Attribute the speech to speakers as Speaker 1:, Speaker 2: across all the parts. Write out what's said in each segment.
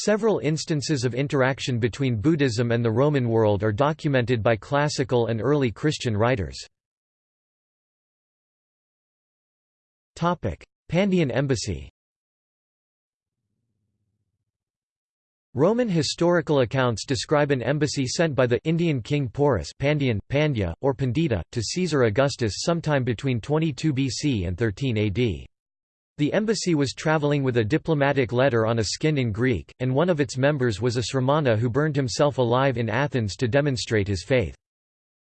Speaker 1: Several instances of interaction between Buddhism and the Roman world are documented by classical and early Christian writers. Pandian embassy Roman historical accounts describe an embassy sent by the Indian king Porus Pandian, Pandya, or Pandita, to Caesar Augustus sometime between 22 BC and 13 AD. The embassy was travelling with a diplomatic letter on a skin in Greek, and one of its members was a Sramana who burned himself alive in Athens to demonstrate his faith.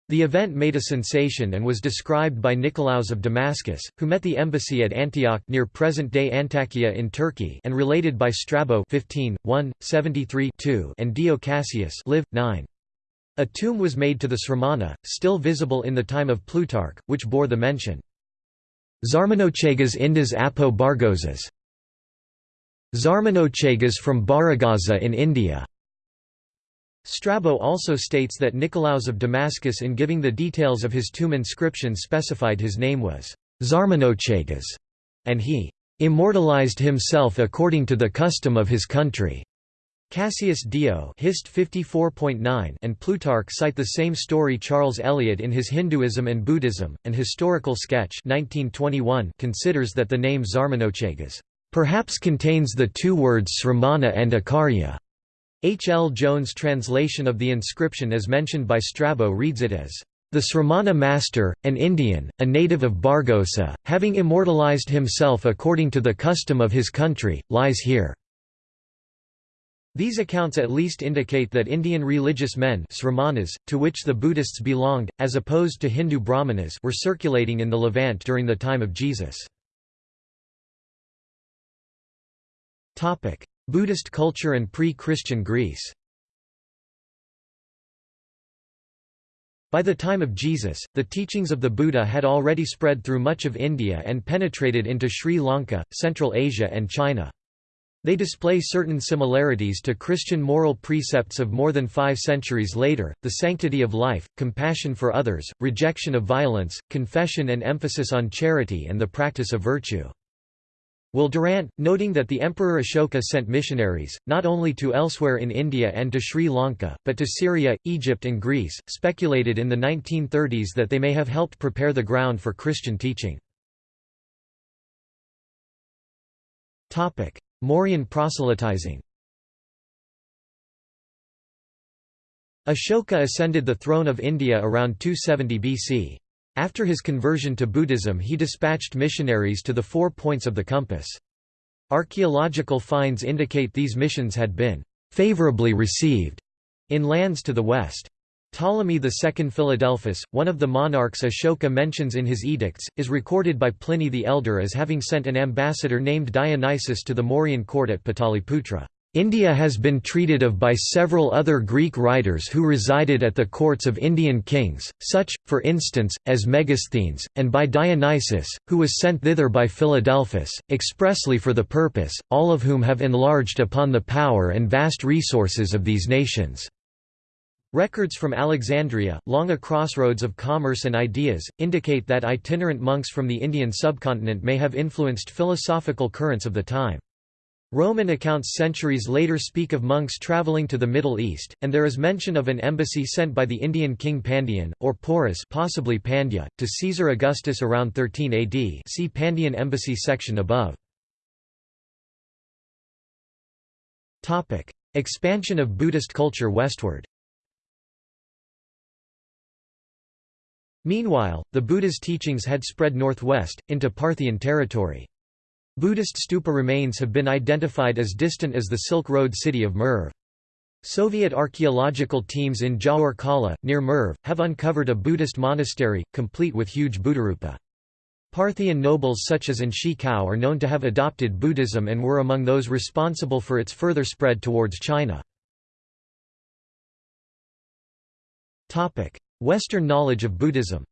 Speaker 1: The event made a sensation and was described by Nicolaus of Damascus, who met the embassy at Antioch near present-day Antakya in Turkey and related by Strabo 15, 1, 73 and Dio Cassius live, 9. A tomb was made to the Sramana, still visible in the time of Plutarch, which bore the mention. Zarmanochegas Indas Apo Bargozas Zarmanochegas from Barygaza in India Strabo also states that Nicolaus of Damascus in giving the details of his tomb inscription specified his name was Zarmanochegas, and he immortalized himself according to the custom of his country. Cassius Dio Hist 54.9 and Plutarch cite the same story Charles Eliot in his Hinduism and Buddhism, an historical sketch 1921 considers that the name Zarmanochegas perhaps contains the two words Sramana and Akarya. H. L. Jones' translation of the inscription as mentioned by Strabo reads it as the Sramana master, an Indian, a native of Bargosa, having immortalized himself according to the custom of his country, lies here. These accounts at least indicate that Indian religious men sramanas, to which the Buddhists belonged, as opposed to Hindu brahmanas were circulating in the Levant during the time of Jesus. Buddhist culture and pre-Christian Greece By the time of Jesus, the teachings of the Buddha had already spread through much of India and penetrated into Sri Lanka, Central Asia and China. They display certain similarities to Christian moral precepts of more than five centuries later, the sanctity of life, compassion for others, rejection of violence, confession and emphasis on charity and the practice of virtue. Will Durant, noting that the Emperor Ashoka sent missionaries, not only to elsewhere in India and to Sri Lanka, but to Syria, Egypt and Greece, speculated in the 1930s that they may have helped prepare the ground for Christian teaching. Mauryan proselytizing Ashoka ascended the throne of India around 270 BC. After his conversion to Buddhism he dispatched missionaries to the four points of the compass. Archaeological finds indicate these missions had been «favorably received» in lands to the west. Ptolemy II Philadelphus, one of the monarchs Ashoka mentions in his edicts, is recorded by Pliny the Elder as having sent an ambassador named Dionysius to the Mauryan court at Pataliputra. India has been treated of by several other Greek writers who resided at the courts of Indian kings, such, for instance, as Megasthenes, and by Dionysius, who was sent thither by Philadelphus, expressly for the purpose, all of whom have enlarged upon the power and vast resources of these nations. Records from Alexandria, long a crossroads of commerce and ideas, indicate that itinerant monks from the Indian subcontinent may have influenced philosophical currents of the time. Roman accounts centuries later speak of monks travelling to the Middle East, and there is mention of an embassy sent by the Indian king Pandian, or Porus possibly Pandya, to Caesar Augustus around 13 AD see Pandian embassy section above. Expansion of Buddhist culture westward Meanwhile, the Buddha's teachings had spread northwest, into Parthian territory. Buddhist stupa remains have been identified as distant as the Silk Road city of Merv. Soviet archaeological teams in Gyaur Kala, near Merv, have uncovered a Buddhist monastery, complete with huge Buddharupa. Parthian nobles such as An Shigao are known to have adopted Buddhism and were among those responsible for its further spread towards China. Western knowledge of Buddhism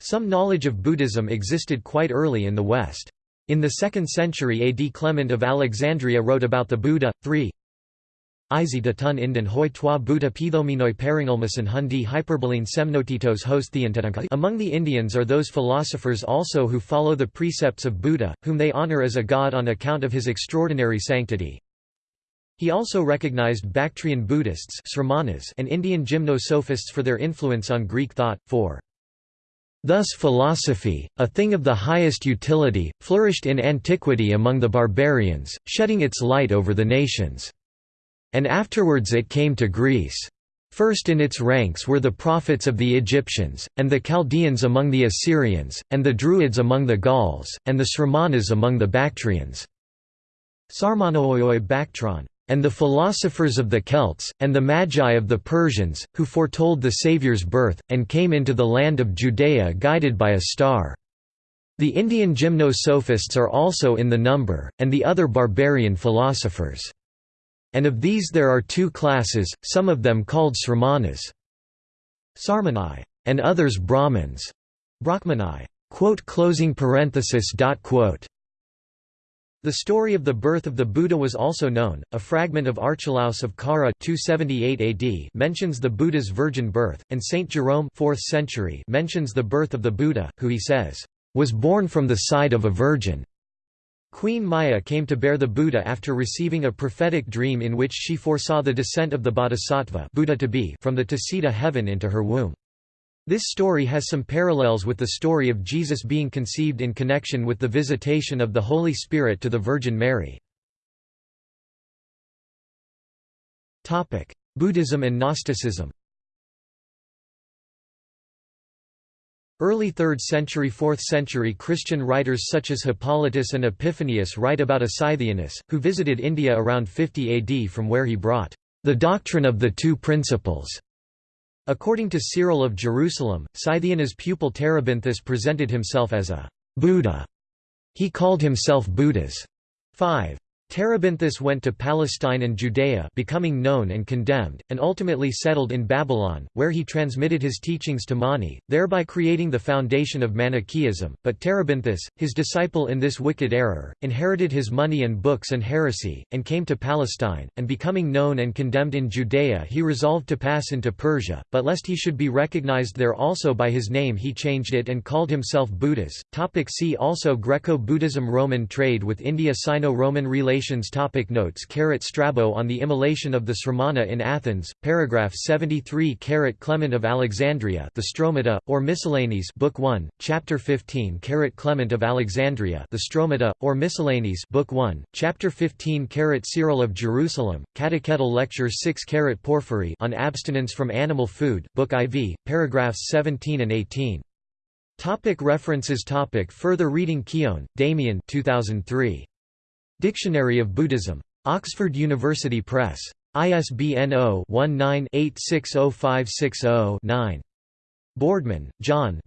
Speaker 1: Some knowledge of Buddhism existed quite early in the West. In the 2nd century AD Clement of Alexandria wrote about the Buddha. 3 Isi datun indan hoi toi buta pithominoi peringalmasan hundi hyperboline semnotitos host Among the Indians are those philosophers also who follow the precepts of Buddha, whom they honor as a god on account of his extraordinary sanctity. He also recognized Bactrian Buddhists and Indian gymnosophists for their influence on Greek thought, for Thus philosophy, a thing of the highest utility, flourished in antiquity among the barbarians, shedding its light over the nations. And afterwards it came to Greece. First in its ranks were the prophets of the Egyptians, and the Chaldeans among the Assyrians, and the Druids among the Gauls, and the Sramanas among the Bactrians. Sarmanooi Bactron and the philosophers of the Celts, and the Magi of the Persians, who foretold the Saviour's birth, and came into the land of Judea guided by a star. The Indian gymnosophists are also in the number, and the other barbarian philosophers and of these there are two classes, some of them called Sramanas Sarmanai, and others Brahmins. Brahmanai. The story of the birth of the Buddha was also known. A fragment of Archelaus of Kara 278 AD mentions the Buddha's virgin birth, and Saint Jerome 4th century mentions the birth of the Buddha, who he says, was born from the side of a virgin. Queen Maya came to bear the Buddha after receiving a prophetic dream in which she foresaw the descent of the Bodhisattva Buddha to be from the Tusita heaven into her womb. This story has some parallels with the story of Jesus being conceived in connection with the visitation of the Holy Spirit to the Virgin Mary. Buddhism and Gnosticism Early 3rd century 4th century Christian writers such as Hippolytus and Epiphanius write about a Scythianus, who visited India around 50 AD from where he brought the doctrine of the two principles. According to Cyril of Jerusalem, Scythianus' pupil Terebinthus presented himself as a Buddha. He called himself Buddhas. 5. Terebinthus went to Palestine and Judea becoming known and condemned, and ultimately settled in Babylon, where he transmitted his teachings to Mani, thereby creating the foundation of Manichaeism. But Terebinthus, his disciple in this wicked error, inherited his money and books and heresy, and came to Palestine, and becoming known and condemned in Judea he resolved to pass into Persia, but lest he should be recognized there also by his name he changed it and called himself Buddhas. Topic see also Greco-Buddhism Roman trade with India Sino-Roman relations Topic Notes Strabo on the immolation of the Sramana in Athens, paragraph 73 Carat Clement of Alexandria the Stromata, or Miscellanies Book 1, Chapter 15 Carat Clement of Alexandria the Stromata, or Miscellanies Book 1, Chapter 15 Carat Cyril of Jerusalem, Catechetical Lecture 6 Carat Porphyry on Abstinence from Animal Food, Book IV, paragraphs 17 and 18. Topic references topic Further reading Keown, Damien 2003. Dictionary of Buddhism. Oxford University Press. ISBN 0-19-860560-9. Boardman, John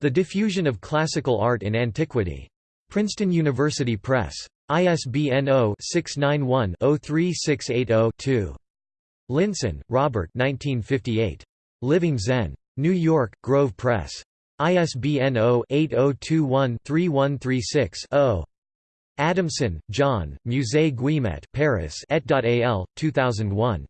Speaker 1: The Diffusion of Classical Art in Antiquity. Princeton University Press. ISBN 0-691-03680-2. Linssen, Robert Living Zen. New York, Grove Press. ISBN 0-8021-3136-0. Adamson, John, Musée Guimet Paris et.al, 2001.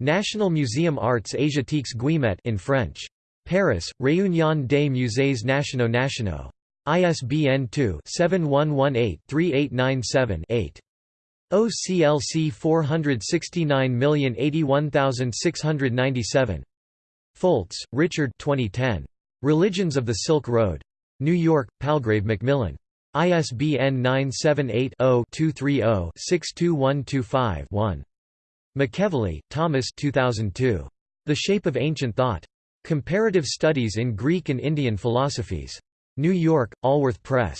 Speaker 1: National Museum Arts Asiatiques Guimet in French. Paris, Réunion des Musées Nationaux Nationaux. ISBN 2-7118-3897-8. OCLC 469081697. Foltz, Richard 2010. Religions of the Silk Road. New York, Palgrave Macmillan. ISBN 978-0-230-62125-1. McEvilley, Thomas 2002. The Shape of Ancient Thought. Comparative Studies in Greek and Indian Philosophies. New York, Allworth Press.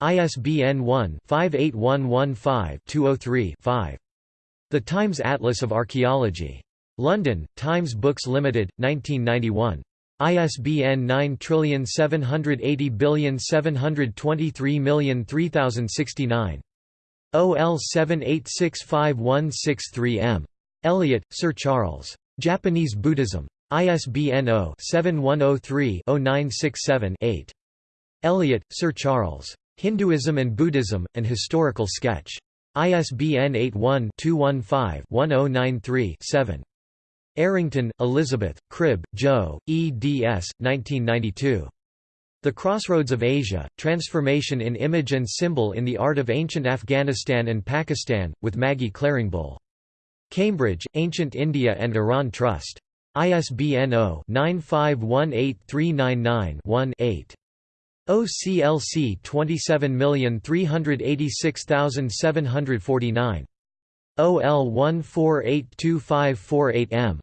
Speaker 1: ISBN 1-58115-203-5. The Times Atlas of Archaeology. London, Times Books Limited, 1991. ISBN 9780723003069. OL 78651663M. Eliot, Sir Charles. Japanese Buddhism. ISBN 0-7103-0967-8. Eliot, Sir Charles. Hinduism and Buddhism, An Historical Sketch. ISBN 81-215-1093-7. Errington, Elizabeth, Cribb, Joe, eds. 1992. The Crossroads of Asia, Transformation in Image and Symbol in the Art of Ancient Afghanistan and Pakistan, with Maggie Claringbull. Cambridge, Ancient India and Iran Trust. ISBN 0-9518399-1-8. OCLC 27386749. OL 1482548M.